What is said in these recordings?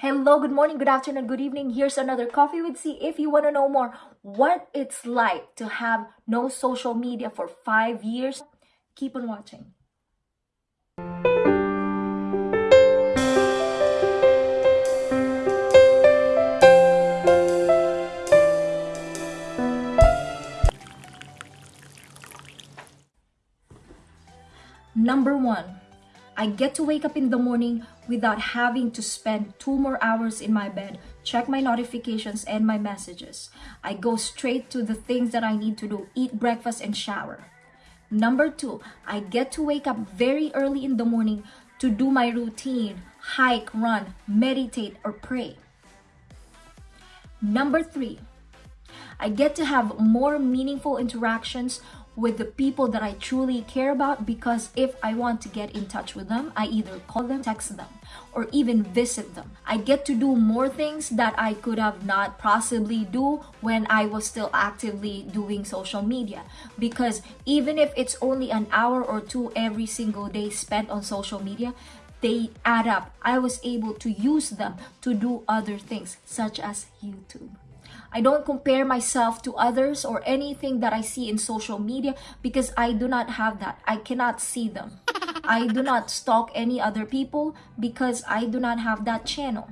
Hello, good morning, good afternoon, good evening. Here's another Coffee with C. If you want to know more what it's like to have no social media for five years, keep on watching. Number one, I get to wake up in the morning without having to spend two more hours in my bed, check my notifications and my messages. I go straight to the things that I need to do, eat breakfast and shower. Number two, I get to wake up very early in the morning to do my routine, hike, run, meditate, or pray. Number three, I get to have more meaningful interactions with the people that I truly care about because if I want to get in touch with them, I either call them, text them, or even visit them. I get to do more things that I could have not possibly do when I was still actively doing social media because even if it's only an hour or two every single day spent on social media, they add up. I was able to use them to do other things such as YouTube. I don't compare myself to others or anything that I see in social media because I do not have that. I cannot see them. I do not stalk any other people because I do not have that channel.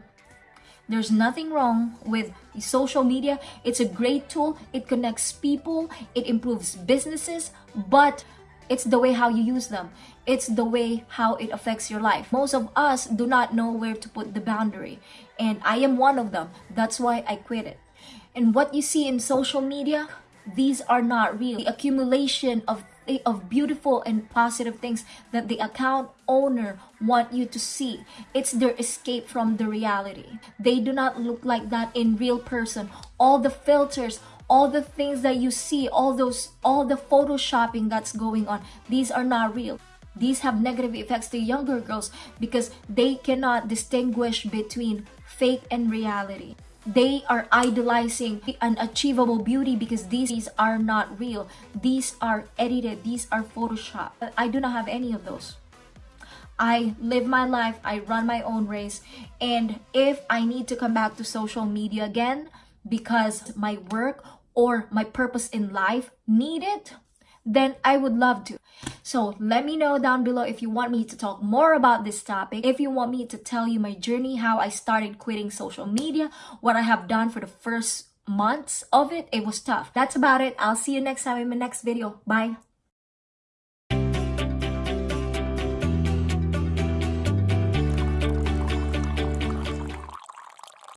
There's nothing wrong with social media. It's a great tool. It connects people. It improves businesses. But it's the way how you use them. It's the way how it affects your life. Most of us do not know where to put the boundary. And I am one of them. That's why I quit it. And what you see in social media, these are not real. The accumulation of of beautiful and positive things that the account owner want you to see. It's their escape from the reality. They do not look like that in real person. All the filters, all the things that you see, all those all the photoshopping that's going on, these are not real. These have negative effects to younger girls because they cannot distinguish between fake and reality they are idolizing unachievable beauty because these are not real. These are edited. These are photoshop i do not have any of those. I live my life. I run my own race. And if i need to come back to social media again because my work or my purpose in life need it then I would love to. So let me know down below if you want me to talk more about this topic, if you want me to tell you my journey, how I started quitting social media, what I have done for the first months of it. It was tough. That's about it. I'll see you next time in my next video. Bye.